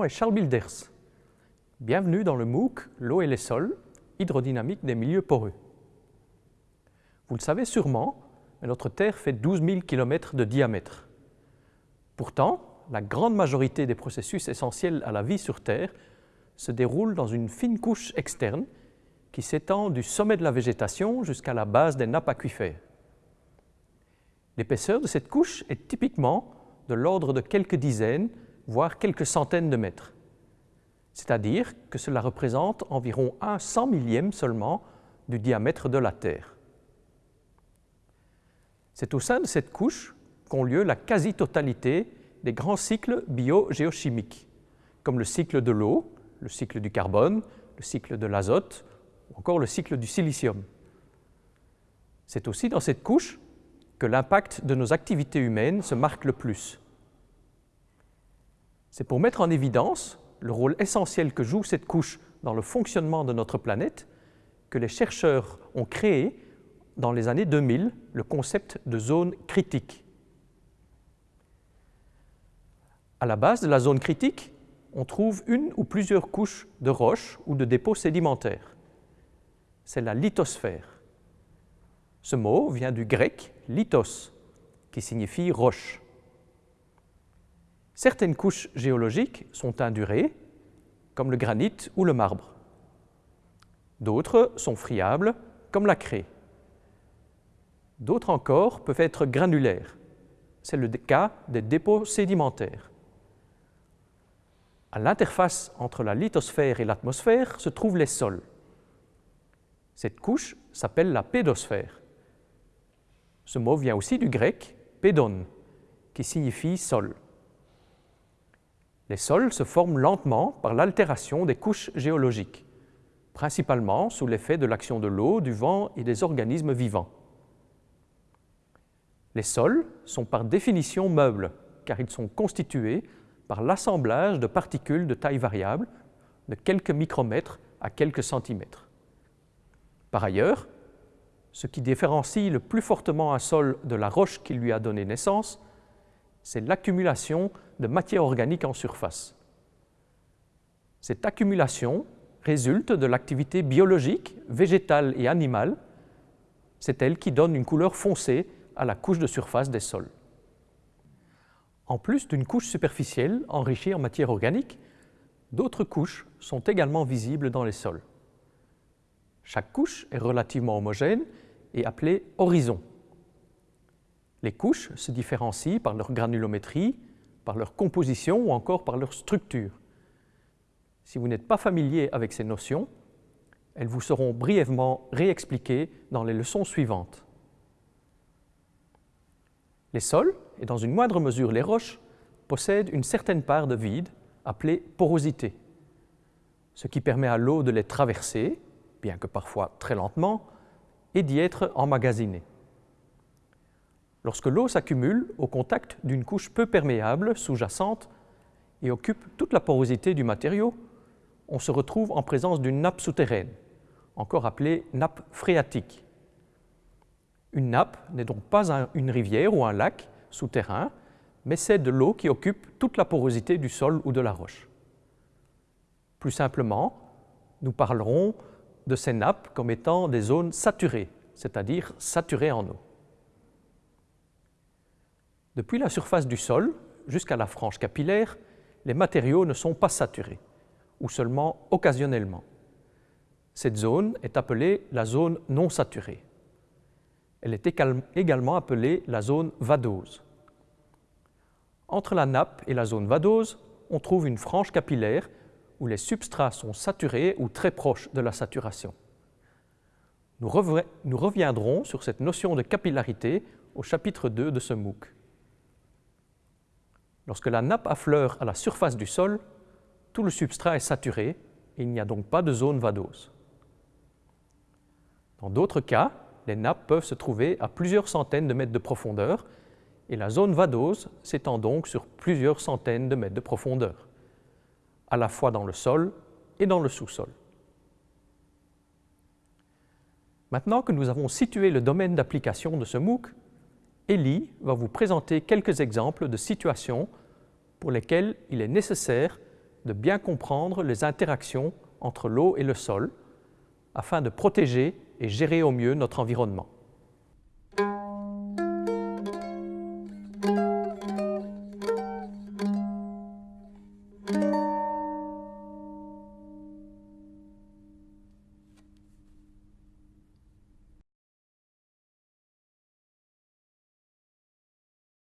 nom Charles Bilders. Bienvenue dans le MOOC L'eau et les sols, hydrodynamique des milieux poreux. Vous le savez sûrement, notre Terre fait 12 000 km de diamètre. Pourtant, la grande majorité des processus essentiels à la vie sur Terre se déroulent dans une fine couche externe qui s'étend du sommet de la végétation jusqu'à la base des nappes aquifères. L'épaisseur de cette couche est typiquement de l'ordre de quelques dizaines, voire quelques centaines de mètres. C'est-à-dire que cela représente environ un cent millième seulement du diamètre de la Terre. C'est au sein de cette couche qu'ont lieu la quasi-totalité des grands cycles biogéochimiques, comme le cycle de l'eau, le cycle du carbone, le cycle de l'azote ou encore le cycle du silicium. C'est aussi dans cette couche que l'impact de nos activités humaines se marque le plus. C'est pour mettre en évidence le rôle essentiel que joue cette couche dans le fonctionnement de notre planète que les chercheurs ont créé dans les années 2000 le concept de zone critique. À la base de la zone critique, on trouve une ou plusieurs couches de roches ou de dépôts sédimentaires. C'est la lithosphère. Ce mot vient du grec lithos, qui signifie roche. Certaines couches géologiques sont indurées, comme le granit ou le marbre. D'autres sont friables, comme la craie. D'autres encore peuvent être granulaires. C'est le cas des dépôts sédimentaires. À l'interface entre la lithosphère et l'atmosphère se trouvent les sols. Cette couche s'appelle la pédosphère. Ce mot vient aussi du grec pédon, qui signifie sol. Les sols se forment lentement par l'altération des couches géologiques, principalement sous l'effet de l'action de l'eau, du vent et des organismes vivants. Les sols sont par définition meubles, car ils sont constitués par l'assemblage de particules de taille variable, de quelques micromètres à quelques centimètres. Par ailleurs, ce qui différencie le plus fortement un sol de la roche qui lui a donné naissance, c'est l'accumulation de matière organique en surface. Cette accumulation résulte de l'activité biologique, végétale et animale. C'est elle qui donne une couleur foncée à la couche de surface des sols. En plus d'une couche superficielle enrichie en matière organique, d'autres couches sont également visibles dans les sols. Chaque couche est relativement homogène et appelée horizon. Les couches se différencient par leur granulométrie, par leur composition ou encore par leur structure. Si vous n'êtes pas familier avec ces notions, elles vous seront brièvement réexpliquées dans les leçons suivantes. Les sols, et dans une moindre mesure les roches, possèdent une certaine part de vide, appelée porosité, ce qui permet à l'eau de les traverser, bien que parfois très lentement, et d'y être emmagasinée. Lorsque l'eau s'accumule au contact d'une couche peu perméable sous-jacente et occupe toute la porosité du matériau, on se retrouve en présence d'une nappe souterraine, encore appelée nappe phréatique. Une nappe n'est donc pas une rivière ou un lac souterrain, mais c'est de l'eau qui occupe toute la porosité du sol ou de la roche. Plus simplement, nous parlerons de ces nappes comme étant des zones saturées, c'est-à-dire saturées en eau. Depuis la surface du sol jusqu'à la frange capillaire, les matériaux ne sont pas saturés, ou seulement occasionnellement. Cette zone est appelée la zone non saturée. Elle est également appelée la zone vadose. Entre la nappe et la zone vadose, on trouve une frange capillaire où les substrats sont saturés ou très proches de la saturation. Nous, reviendrons sur cette notion de capillarité au chapitre 2 de ce MOOC. Lorsque la nappe affleure à la surface du sol, tout le substrat est saturé et il n'y a donc pas de zone vadose. Dans d'autres cas, les nappes peuvent se trouver à plusieurs centaines de mètres de profondeur et la zone vadose s'étend donc sur plusieurs centaines de mètres de profondeur, à la fois dans le sol et dans le sous-sol. Maintenant que nous avons situé le domaine d'application de ce MOOC, Ellie va vous présenter quelques exemples de situations pour lesquelles il est nécessaire de bien comprendre les interactions entre l'eau et le sol afin de protéger et gérer au mieux notre environnement.